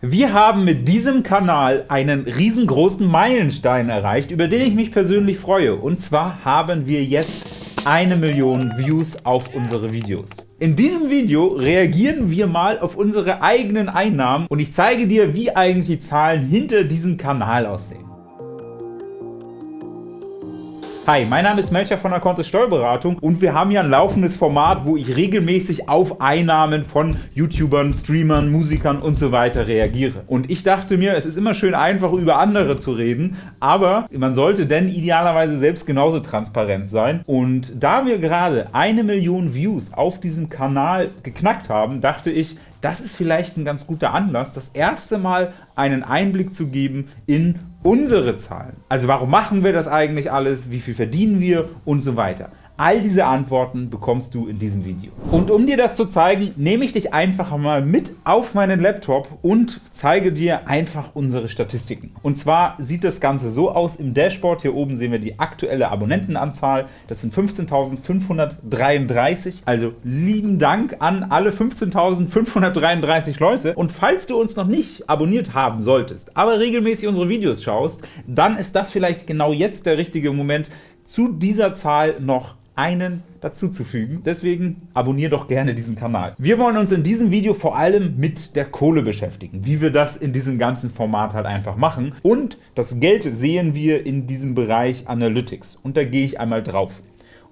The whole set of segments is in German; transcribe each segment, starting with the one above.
Wir haben mit diesem Kanal einen riesengroßen Meilenstein erreicht, über den ich mich persönlich freue. Und zwar haben wir jetzt eine Million Views auf unsere Videos. In diesem Video reagieren wir mal auf unsere eigenen Einnahmen und ich zeige dir, wie eigentlich die Zahlen hinter diesem Kanal aussehen. Hi, mein Name ist Melcher von der Kontist Steuerberatung und wir haben hier ein laufendes Format, wo ich regelmäßig auf Einnahmen von YouTubern, Streamern, Musikern und so weiter reagiere. Und ich dachte mir, es ist immer schön einfach über andere zu reden, aber man sollte denn idealerweise selbst genauso transparent sein. Und da wir gerade eine Million Views auf diesem Kanal geknackt haben, dachte ich, das ist vielleicht ein ganz guter Anlass, das erste Mal einen Einblick zu geben in unsere Zahlen. Also warum machen wir das eigentlich alles, wie viel verdienen wir und so weiter. All diese Antworten bekommst du in diesem Video. Und um dir das zu zeigen, nehme ich dich einfach mal mit auf meinen Laptop und zeige dir einfach unsere Statistiken. Und zwar sieht das Ganze so aus, im Dashboard hier oben sehen wir die aktuelle Abonnentenanzahl, das sind 15.533, also lieben Dank an alle 15.533 Leute. Und falls du uns noch nicht abonniert haben solltest, aber regelmäßig unsere Videos schaust, dann ist das vielleicht genau jetzt der richtige Moment, zu dieser Zahl noch einen dazuzufügen. Deswegen abonniere doch gerne diesen Kanal. Wir wollen uns in diesem Video vor allem mit der Kohle beschäftigen, wie wir das in diesem ganzen Format halt einfach machen. Und das Geld sehen wir in diesem Bereich Analytics. Und da gehe ich einmal drauf.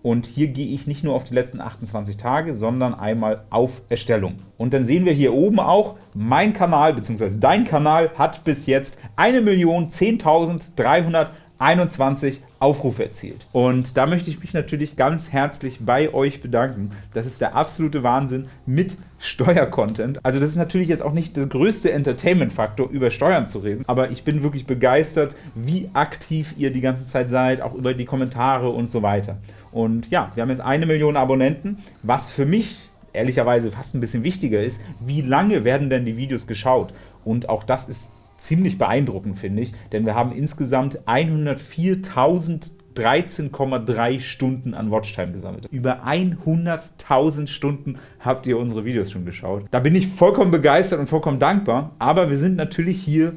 Und hier gehe ich nicht nur auf die letzten 28 Tage, sondern einmal auf Erstellung. Und dann sehen wir hier oben auch, mein Kanal bzw. dein Kanal hat bis jetzt 1.010.300 21 Aufrufe erzielt. Und da möchte ich mich natürlich ganz herzlich bei euch bedanken. Das ist der absolute Wahnsinn mit Steuercontent. Also das ist natürlich jetzt auch nicht der größte Entertainment-Faktor, über Steuern zu reden, aber ich bin wirklich begeistert, wie aktiv ihr die ganze Zeit seid, auch über die Kommentare und so weiter. Und ja, wir haben jetzt eine Million Abonnenten, was für mich ehrlicherweise fast ein bisschen wichtiger ist, wie lange werden denn die Videos geschaut? Und auch das ist ziemlich beeindruckend, finde ich, denn wir haben insgesamt 104.013,3 Stunden an Watchtime gesammelt. Über 100.000 Stunden habt ihr unsere Videos schon geschaut. Da bin ich vollkommen begeistert und vollkommen dankbar, aber wir sind natürlich hier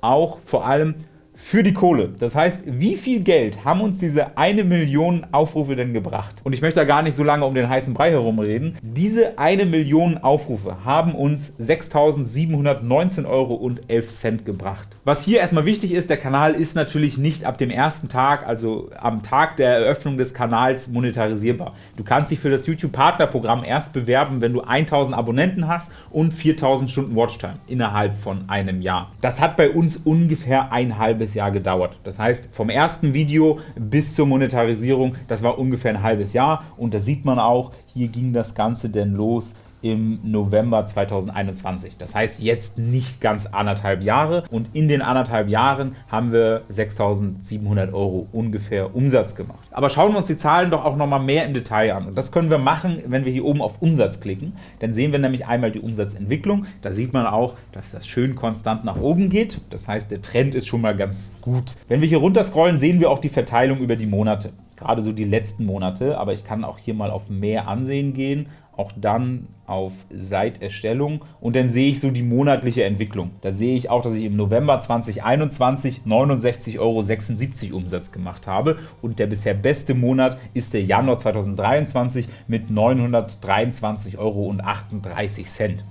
auch vor allem für die Kohle. Das heißt, wie viel Geld haben uns diese eine Million Aufrufe denn gebracht? Und ich möchte da gar nicht so lange um den heißen Brei herumreden. Diese eine Million Aufrufe haben uns 6.719,11 Euro gebracht. Was hier erstmal wichtig ist, der Kanal ist natürlich nicht ab dem ersten Tag, also am Tag der Eröffnung des Kanals, monetarisierbar. Du kannst dich für das YouTube-Partnerprogramm erst bewerben, wenn du 1.000 Abonnenten hast und 4.000 Stunden Watchtime innerhalb von einem Jahr. Das hat bei uns ungefähr ein halbes halbes Jahr gedauert. Das heißt, vom ersten Video bis zur Monetarisierung, das war ungefähr ein halbes Jahr. Und da sieht man auch, hier ging das Ganze denn los im November 2021. Das heißt jetzt nicht ganz anderthalb Jahre und in den anderthalb Jahren haben wir 6.700 Euro ungefähr Umsatz gemacht. Aber schauen wir uns die Zahlen doch auch noch mal mehr im Detail an. Und das können wir machen, wenn wir hier oben auf Umsatz klicken. Dann sehen wir nämlich einmal die Umsatzentwicklung. Da sieht man auch, dass das schön konstant nach oben geht. Das heißt, der Trend ist schon mal ganz gut. Wenn wir hier runter scrollen, sehen wir auch die Verteilung über die Monate gerade so die letzten Monate, aber ich kann auch hier mal auf mehr ansehen gehen auch dann auf seit Erstellung und dann sehe ich so die monatliche Entwicklung. Da sehe ich auch, dass ich im November 2021 69,76 Euro Umsatz gemacht habe und der bisher beste Monat ist der Januar 2023 mit 923,38 Euro.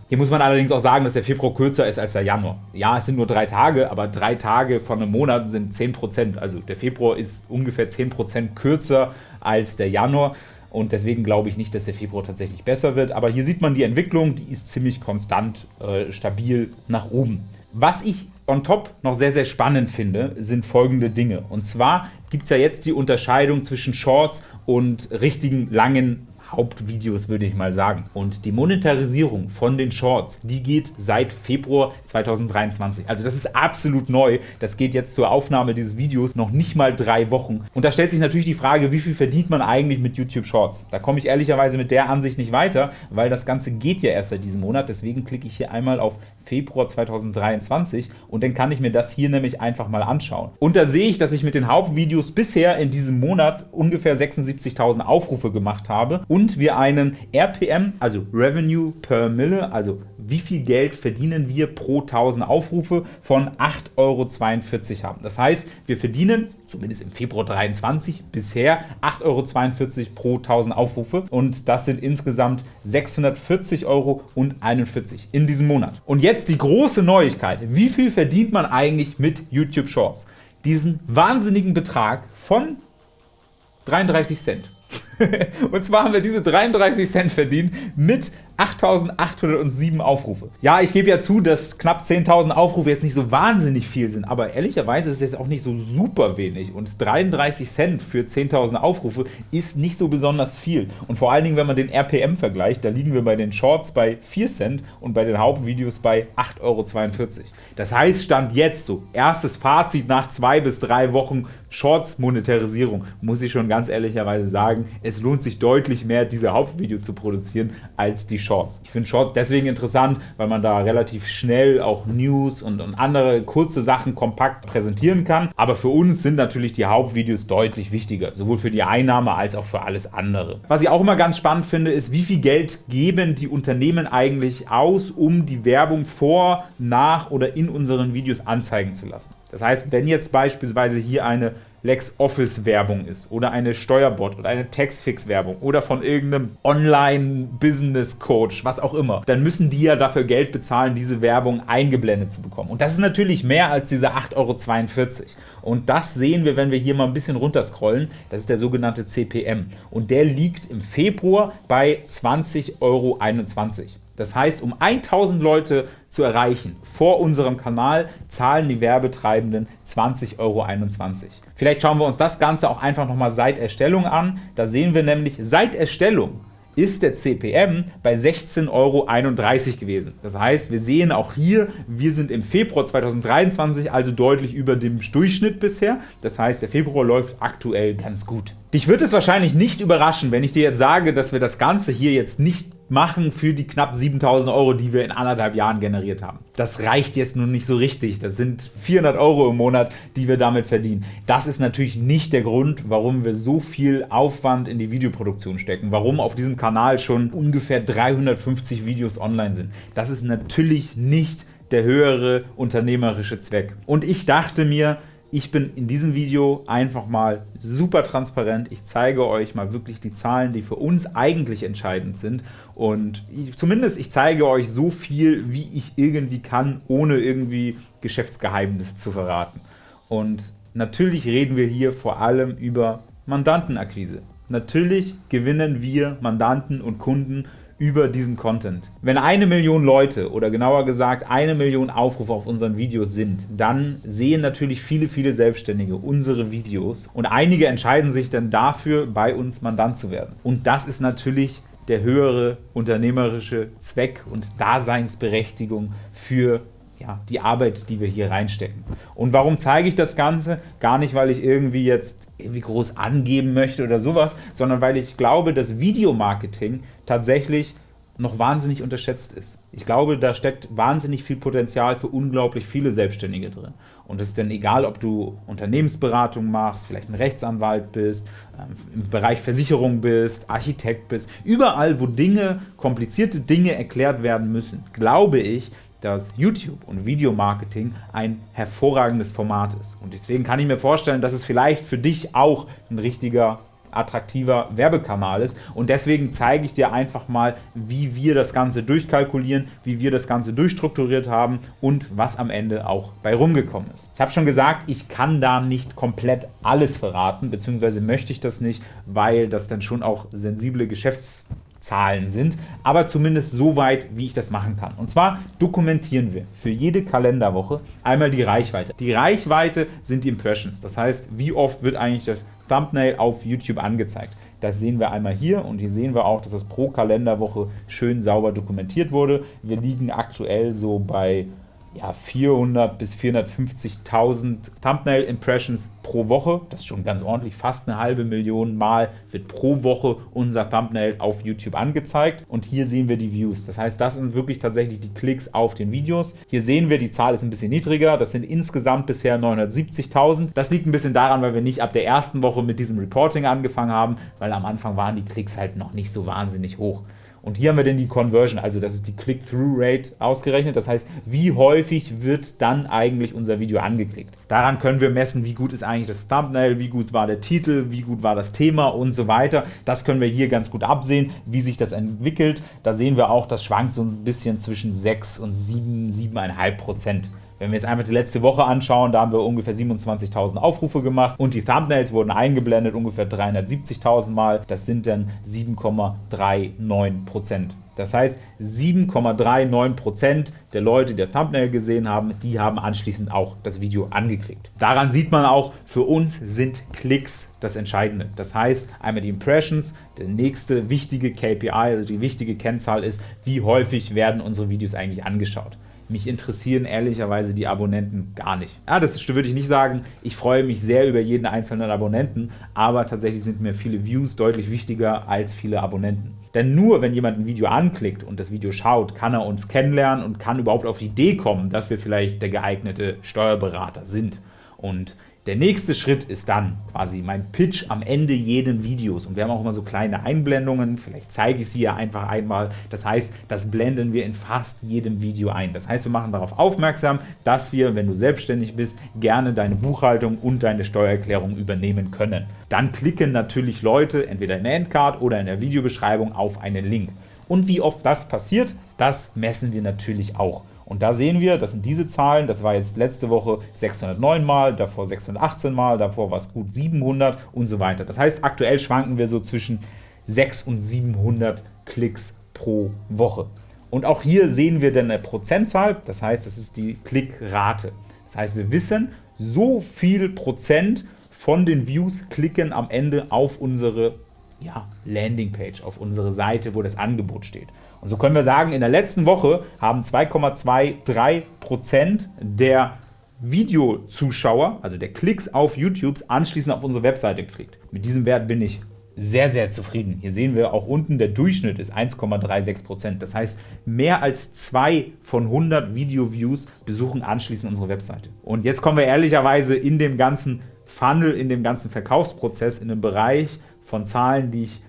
Hier muss man allerdings auch sagen, dass der Februar kürzer ist als der Januar. Ja, es sind nur drei Tage, aber drei Tage von einem Monat sind 10%. Also der Februar ist ungefähr 10% kürzer als der Januar und deswegen glaube ich nicht, dass der Februar tatsächlich besser wird. Aber hier sieht man die Entwicklung, die ist ziemlich konstant, äh, stabil nach oben. Was ich on top noch sehr, sehr spannend finde, sind folgende Dinge. Und zwar gibt es ja jetzt die Unterscheidung zwischen Shorts und richtigen langen Hauptvideos, würde ich mal sagen. Und die Monetarisierung von den Shorts, die geht seit Februar 2023. Also das ist absolut neu. Das geht jetzt zur Aufnahme dieses Videos noch nicht mal drei Wochen. Und da stellt sich natürlich die Frage, wie viel verdient man eigentlich mit YouTube Shorts? Da komme ich ehrlicherweise mit der Ansicht nicht weiter, weil das Ganze geht ja erst seit diesem Monat. Deswegen klicke ich hier einmal auf Februar 2023 und dann kann ich mir das hier nämlich einfach mal anschauen. Und da sehe ich, dass ich mit den Hauptvideos bisher in diesem Monat ungefähr 76.000 Aufrufe gemacht habe und wir einen RPM, also Revenue per Mille, also wie viel Geld verdienen wir pro 1000 Aufrufe von 8,42 Euro haben. Das heißt, wir verdienen, zumindest im Februar 23 bisher 8,42 Euro pro 1000 Aufrufe und das sind insgesamt 640,41 Euro in diesem Monat. Und jetzt die große Neuigkeit. Wie viel verdient man eigentlich mit YouTube Shorts? Diesen wahnsinnigen Betrag von 33 Cent. und zwar haben wir diese 33 Cent verdient mit 8.807 Aufrufe. Ja, ich gebe ja zu, dass knapp 10.000 Aufrufe jetzt nicht so wahnsinnig viel sind, aber ehrlicherweise ist es jetzt auch nicht so super wenig und 33 Cent für 10.000 Aufrufe ist nicht so besonders viel. Und vor allen Dingen, wenn man den RPM vergleicht, da liegen wir bei den Shorts bei 4 Cent und bei den Hauptvideos bei 8,42 Euro. Das heißt, Stand jetzt so, erstes Fazit nach zwei bis drei Wochen Shorts-Monetarisierung, muss ich schon ganz ehrlicherweise sagen, es lohnt sich deutlich mehr, diese Hauptvideos zu produzieren, als die Shorts. Ich finde Shorts deswegen interessant, weil man da relativ schnell auch News und, und andere kurze Sachen kompakt präsentieren kann. Aber für uns sind natürlich die Hauptvideos deutlich wichtiger, sowohl für die Einnahme als auch für alles andere. Was ich auch immer ganz spannend finde, ist, wie viel Geld geben die Unternehmen eigentlich aus, um die Werbung vor, nach oder in unseren Videos anzeigen zu lassen. Das heißt, wenn jetzt beispielsweise hier eine LexOffice-Werbung ist oder eine Steuerbot oder eine Textfix-Werbung oder von irgendeinem Online-Business-Coach, was auch immer, dann müssen die ja dafür Geld bezahlen, diese Werbung eingeblendet zu bekommen. Und das ist natürlich mehr als diese 8,42 Euro. Und das sehen wir, wenn wir hier mal ein bisschen runterscrollen. Das ist der sogenannte CPM. Und der liegt im Februar bei 20,21 Euro. Das heißt, um 1000 Leute zu erreichen vor unserem Kanal, zahlen die Werbetreibenden 20,21 Euro. Vielleicht schauen wir uns das Ganze auch einfach nochmal seit Erstellung an. Da sehen wir nämlich, seit Erstellung ist der CPM bei 16,31 Euro gewesen. Das heißt, wir sehen auch hier, wir sind im Februar 2023 also deutlich über dem Durchschnitt bisher. Das heißt, der Februar läuft aktuell ganz gut. Dich wird es wahrscheinlich nicht überraschen, wenn ich dir jetzt sage, dass wir das Ganze hier jetzt nicht machen für die knapp 7000 Euro, die wir in anderthalb Jahren generiert haben. Das reicht jetzt nun nicht so richtig. Das sind 400 Euro im Monat, die wir damit verdienen. Das ist natürlich nicht der Grund, warum wir so viel Aufwand in die Videoproduktion stecken, warum auf diesem Kanal schon ungefähr 350 Videos online sind. Das ist natürlich nicht der höhere unternehmerische Zweck. Und ich dachte mir, ich bin in diesem Video einfach mal super transparent. Ich zeige euch mal wirklich die Zahlen, die für uns eigentlich entscheidend sind. Und ich, zumindest ich zeige euch so viel, wie ich irgendwie kann, ohne irgendwie Geschäftsgeheimnisse zu verraten. Und natürlich reden wir hier vor allem über Mandantenakquise. Natürlich gewinnen wir Mandanten und Kunden über diesen Content. Wenn eine Million Leute oder genauer gesagt eine Million Aufrufe auf unseren Videos sind, dann sehen natürlich viele, viele Selbstständige unsere Videos und einige entscheiden sich dann dafür, bei uns Mandant zu werden. Und das ist natürlich der höhere unternehmerische Zweck und Daseinsberechtigung für ja, die Arbeit, die wir hier reinstecken. Und warum zeige ich das Ganze? Gar nicht, weil ich irgendwie jetzt irgendwie groß angeben möchte oder sowas, sondern weil ich glaube, dass Videomarketing tatsächlich noch wahnsinnig unterschätzt ist. Ich glaube, da steckt wahnsinnig viel Potenzial für unglaublich viele Selbstständige drin. Und es ist dann egal, ob du Unternehmensberatung machst, vielleicht ein Rechtsanwalt bist, ähm, im Bereich Versicherung bist, Architekt bist, überall, wo Dinge, komplizierte Dinge erklärt werden müssen, glaube ich, dass YouTube und Videomarketing ein hervorragendes Format ist. Und deswegen kann ich mir vorstellen, dass es vielleicht für dich auch ein richtiger attraktiver Werbekanal ist. Und deswegen zeige ich dir einfach mal, wie wir das Ganze durchkalkulieren, wie wir das Ganze durchstrukturiert haben und was am Ende auch bei rumgekommen ist. Ich habe schon gesagt, ich kann da nicht komplett alles verraten, beziehungsweise möchte ich das nicht, weil das dann schon auch sensible Geschäfts Zahlen sind, aber zumindest so weit, wie ich das machen kann. Und zwar dokumentieren wir für jede Kalenderwoche einmal die Reichweite. Die Reichweite sind die Impressions, das heißt, wie oft wird eigentlich das Thumbnail auf YouTube angezeigt. Das sehen wir einmal hier und hier sehen wir auch, dass das pro Kalenderwoche schön sauber dokumentiert wurde. Wir liegen aktuell so bei ja, 400 bis 450.000 Thumbnail-Impressions pro Woche. Das ist schon ganz ordentlich. Fast eine halbe Million Mal wird pro Woche unser Thumbnail auf YouTube angezeigt. Und hier sehen wir die Views. Das heißt, das sind wirklich tatsächlich die Klicks auf den Videos. Hier sehen wir, die Zahl ist ein bisschen niedriger. Das sind insgesamt bisher 970.000. Das liegt ein bisschen daran, weil wir nicht ab der ersten Woche mit diesem Reporting angefangen haben, weil am Anfang waren die Klicks halt noch nicht so wahnsinnig hoch. Und hier haben wir dann die Conversion, also das ist die Click-Through-Rate ausgerechnet. Das heißt, wie häufig wird dann eigentlich unser Video angeklickt. Daran können wir messen, wie gut ist eigentlich das Thumbnail, wie gut war der Titel, wie gut war das Thema und so weiter. Das können wir hier ganz gut absehen, wie sich das entwickelt. Da sehen wir auch, das schwankt so ein bisschen zwischen 6 und 7, 7,5 Prozent. Wenn wir jetzt einfach die letzte Woche anschauen, da haben wir ungefähr 27.000 Aufrufe gemacht und die Thumbnails wurden eingeblendet ungefähr 370.000 Mal. Das sind dann 7,39% Das heißt, 7,39% der Leute, die der Thumbnail gesehen haben, die haben anschließend auch das Video angeklickt. Daran sieht man auch, für uns sind Klicks das Entscheidende. Das heißt, einmal die Impressions, der nächste wichtige KPI, also die wichtige Kennzahl ist, wie häufig werden unsere Videos eigentlich angeschaut. Mich interessieren ehrlicherweise die Abonnenten gar nicht. Ja, das würde ich nicht sagen. Ich freue mich sehr über jeden einzelnen Abonnenten, aber tatsächlich sind mir viele Views deutlich wichtiger als viele Abonnenten. Denn nur wenn jemand ein Video anklickt und das Video schaut, kann er uns kennenlernen und kann überhaupt auf die Idee kommen, dass wir vielleicht der geeignete Steuerberater sind. Und der nächste Schritt ist dann quasi mein Pitch am Ende jeden Videos. Und wir haben auch immer so kleine Einblendungen, vielleicht zeige ich sie ja einfach einmal. Das heißt, das blenden wir in fast jedem Video ein. Das heißt, wir machen darauf aufmerksam, dass wir, wenn du selbstständig bist, gerne deine Buchhaltung und deine Steuererklärung übernehmen können. Dann klicken natürlich Leute entweder in der Endcard oder in der Videobeschreibung auf einen Link. Und wie oft das passiert, das messen wir natürlich auch. Und da sehen wir, das sind diese Zahlen, das war jetzt letzte Woche 609 Mal, davor 618 Mal, davor war es gut 700 und so weiter. Das heißt, aktuell schwanken wir so zwischen 600 und 700 Klicks pro Woche. Und auch hier sehen wir dann eine Prozentzahl, das heißt, das ist die Klickrate. Das heißt, wir wissen, so viel Prozent von den Views klicken am Ende auf unsere ja, Landingpage, auf unsere Seite, wo das Angebot steht. Und so können wir sagen, in der letzten Woche haben 2,23% der Videozuschauer, also der Klicks auf YouTube, anschließend auf unsere Webseite geklickt. Mit diesem Wert bin ich sehr, sehr zufrieden. Hier sehen wir auch unten, der Durchschnitt ist 1,36%. Das heißt, mehr als zwei von 100 Video-Views besuchen anschließend unsere Webseite. Und jetzt kommen wir ehrlicherweise in dem ganzen Funnel, in dem ganzen Verkaufsprozess, in den Bereich von Zahlen, die ich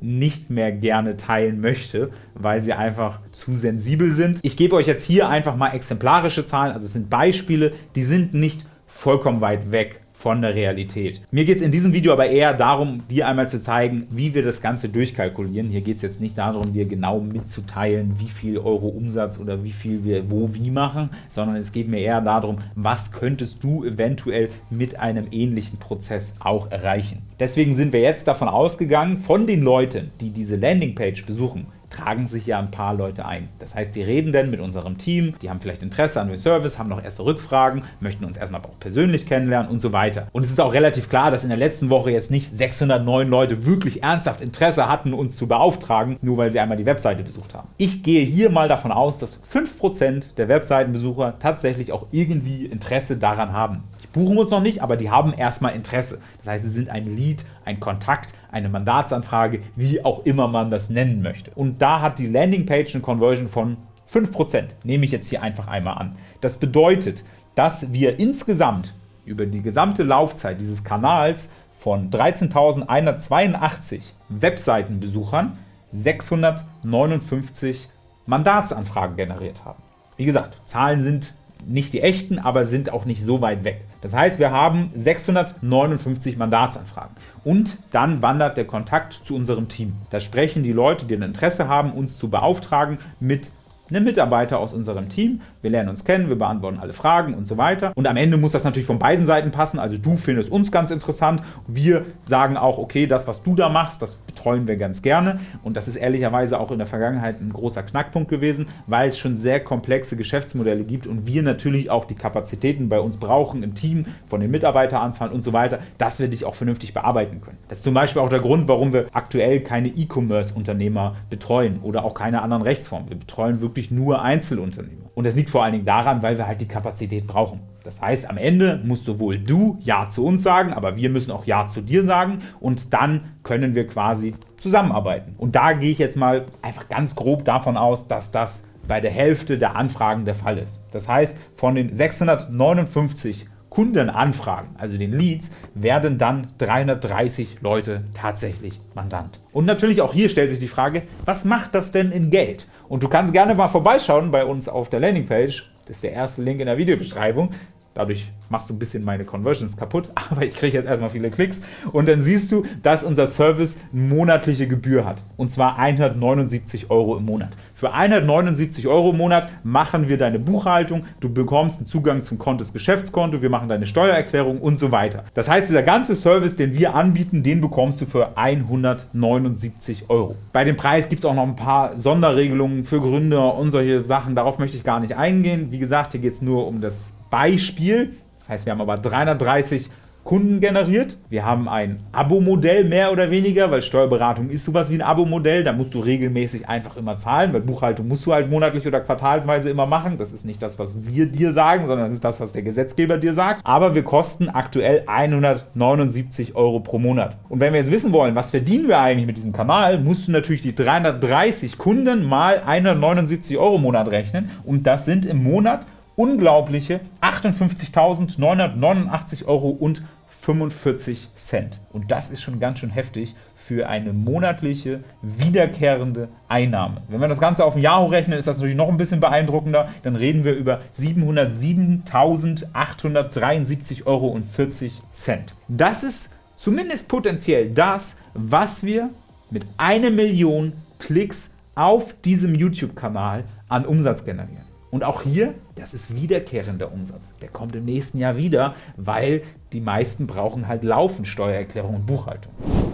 nicht mehr gerne teilen möchte, weil sie einfach zu sensibel sind. Ich gebe euch jetzt hier einfach mal exemplarische Zahlen, also es sind Beispiele, die sind nicht vollkommen weit weg von der Realität. Mir geht es in diesem Video aber eher darum, dir einmal zu zeigen, wie wir das Ganze durchkalkulieren. Hier geht es jetzt nicht darum, dir genau mitzuteilen, wie viel Euro Umsatz oder wie viel wir wo wie machen, sondern es geht mir eher darum, was könntest du eventuell mit einem ähnlichen Prozess auch erreichen. Deswegen sind wir jetzt davon ausgegangen, von den Leuten, die diese Landingpage besuchen, tragen sich ja ein paar Leute ein. Das heißt, die reden dann mit unserem Team, die haben vielleicht Interesse an dem Service, haben noch erste Rückfragen, möchten uns erstmal auch persönlich kennenlernen und so weiter. Und es ist auch relativ klar, dass in der letzten Woche jetzt nicht 609 Leute wirklich ernsthaft Interesse hatten, uns zu beauftragen, nur weil sie einmal die Webseite besucht haben. Ich gehe hier mal davon aus, dass 5% der Webseitenbesucher tatsächlich auch irgendwie Interesse daran haben buchen uns noch nicht, aber die haben erstmal Interesse. Das heißt, sie sind ein Lead, ein Kontakt, eine Mandatsanfrage, wie auch immer man das nennen möchte. Und da hat die Landingpage eine Conversion von 5%, nehme ich jetzt hier einfach einmal an. Das bedeutet, dass wir insgesamt über die gesamte Laufzeit dieses Kanals von 13.182 Webseitenbesuchern 659 Mandatsanfragen generiert haben. Wie gesagt, Zahlen sind nicht die echten, aber sind auch nicht so weit weg. Das heißt, wir haben 659 Mandatsanfragen. Und dann wandert der Kontakt zu unserem Team. Da sprechen die Leute, die ein Interesse haben, uns zu beauftragen, mit einem Mitarbeiter aus unserem Team. Wir lernen uns kennen, wir beantworten alle Fragen und so weiter. Und am Ende muss das natürlich von beiden Seiten passen. Also du findest uns ganz interessant. Wir sagen auch, okay, das, was du da machst, das betreuen wir ganz gerne. Und das ist ehrlicherweise auch in der Vergangenheit ein großer Knackpunkt gewesen, weil es schon sehr komplexe Geschäftsmodelle gibt und wir natürlich auch die Kapazitäten bei uns brauchen im Team, von den Mitarbeiteranzahlen und so weiter, dass wir dich auch vernünftig bearbeiten können. Das ist zum Beispiel auch der Grund, warum wir aktuell keine E-Commerce-Unternehmer betreuen oder auch keine anderen Rechtsformen. Wir betreuen wirklich wirklich nur Einzelunternehmer. Und das liegt vor allen Dingen daran, weil wir halt die Kapazität brauchen. Das heißt, am Ende musst sowohl du Ja zu uns sagen, aber wir müssen auch Ja zu dir sagen und dann können wir quasi zusammenarbeiten. Und da gehe ich jetzt mal einfach ganz grob davon aus, dass das bei der Hälfte der Anfragen der Fall ist. Das heißt, von den 659 Kundenanfragen, also den Leads, werden dann 330 Leute tatsächlich Mandant. Und natürlich auch hier stellt sich die Frage, was macht das denn in Geld? Und du kannst gerne mal vorbeischauen bei uns auf der Landingpage, das ist der erste Link in der Videobeschreibung. Dadurch machst du ein bisschen meine Conversions kaputt, aber ich kriege jetzt erstmal viele Klicks. Und dann siehst du, dass unser Service monatliche Gebühr hat. Und zwar 179 Euro im Monat. Für 179 Euro im Monat machen wir deine Buchhaltung, du bekommst einen Zugang zum Kontos Geschäftskonto, wir machen deine Steuererklärung und so weiter. Das heißt, dieser ganze Service, den wir anbieten, den bekommst du für 179 Euro. Bei dem Preis gibt es auch noch ein paar Sonderregelungen für Gründer und solche Sachen. Darauf möchte ich gar nicht eingehen. Wie gesagt, hier geht es nur um das Beispiel. Das heißt, wir haben aber 330 Kunden generiert. Wir haben ein Abo-Modell mehr oder weniger, weil Steuerberatung ist sowas wie ein Abo-Modell. Da musst du regelmäßig einfach immer zahlen, weil Buchhaltung musst du halt monatlich oder quartalsweise immer machen. Das ist nicht das, was wir dir sagen, sondern das ist das, was der Gesetzgeber dir sagt. Aber wir kosten aktuell 179 Euro pro Monat. Und wenn wir jetzt wissen wollen, was verdienen wir eigentlich mit diesem Kanal, musst du natürlich die 330 Kunden mal 179 Euro im Monat rechnen. Und das sind im Monat unglaubliche 58.989 Euro und 45 Cent. Und das ist schon ganz schön heftig für eine monatliche, wiederkehrende Einnahme. Wenn wir das Ganze auf ein Jahr hochrechnen, ist das natürlich noch ein bisschen beeindruckender. Dann reden wir über 707.873 Euro und 40 Cent. Das ist zumindest potenziell das, was wir mit einer Million Klicks auf diesem YouTube-Kanal an Umsatz generieren. Und auch hier, das ist wiederkehrender Umsatz. Der kommt im nächsten Jahr wieder, weil die meisten brauchen halt laufend Steuererklärung und Buchhaltung.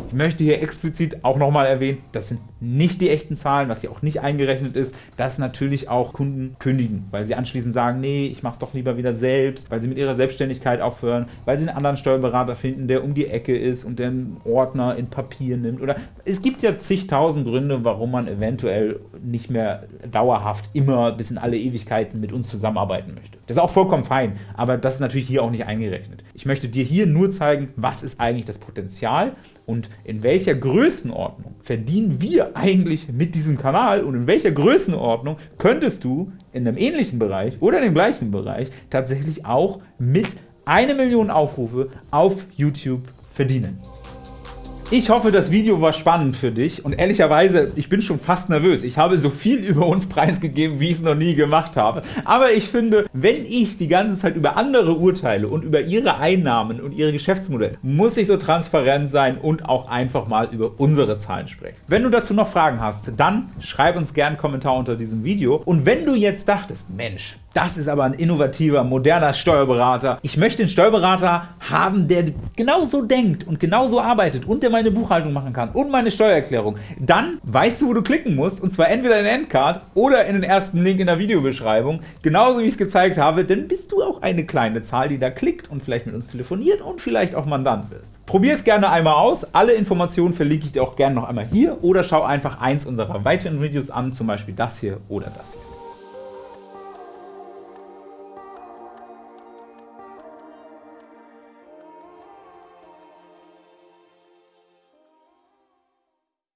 Ich möchte hier explizit auch nochmal erwähnen, das sind nicht die echten Zahlen, was hier auch nicht eingerechnet ist, dass natürlich auch Kunden kündigen, weil sie anschließend sagen, nee, ich mache es doch lieber wieder selbst, weil sie mit ihrer Selbstständigkeit aufhören, weil sie einen anderen Steuerberater finden, der um die Ecke ist und den Ordner in Papier nimmt. Oder es gibt ja zigtausend Gründe, warum man eventuell nicht mehr dauerhaft immer bis in alle Ewigkeiten mit uns zusammenarbeiten möchte. Das ist auch vollkommen fein, aber das ist natürlich hier auch nicht eingerechnet. Ich möchte dir hier nur zeigen, was ist eigentlich das Potenzial und in welcher Größenordnung verdienen wir eigentlich mit diesem Kanal und in welcher Größenordnung könntest du in einem ähnlichen Bereich oder in dem gleichen Bereich tatsächlich auch mit eine Million Aufrufe auf YouTube verdienen. Ich hoffe, das Video war spannend für dich und ehrlicherweise, ich bin schon fast nervös. Ich habe so viel über uns preisgegeben, wie ich es noch nie gemacht habe. Aber ich finde, wenn ich die ganze Zeit über andere urteile und über ihre Einnahmen und ihre Geschäftsmodelle, muss ich so transparent sein und auch einfach mal über unsere Zahlen sprechen. Wenn du dazu noch Fragen hast, dann schreib uns gerne einen Kommentar unter diesem Video. Und wenn du jetzt dachtest, Mensch, das ist aber ein innovativer, moderner Steuerberater. Ich möchte einen Steuerberater haben, der genauso denkt und genauso arbeitet und der meine Buchhaltung machen kann und meine Steuererklärung. Dann weißt du, wo du klicken musst und zwar entweder in den Endcard oder in den ersten Link in der Videobeschreibung. Genauso wie ich es gezeigt habe, denn bist du auch eine kleine Zahl, die da klickt und vielleicht mit uns telefoniert und vielleicht auch Mandant wirst. Probier es gerne einmal aus. Alle Informationen verlinke ich dir auch gerne noch einmal hier oder schau einfach eins unserer weiteren Videos an, zum Beispiel das hier oder das hier.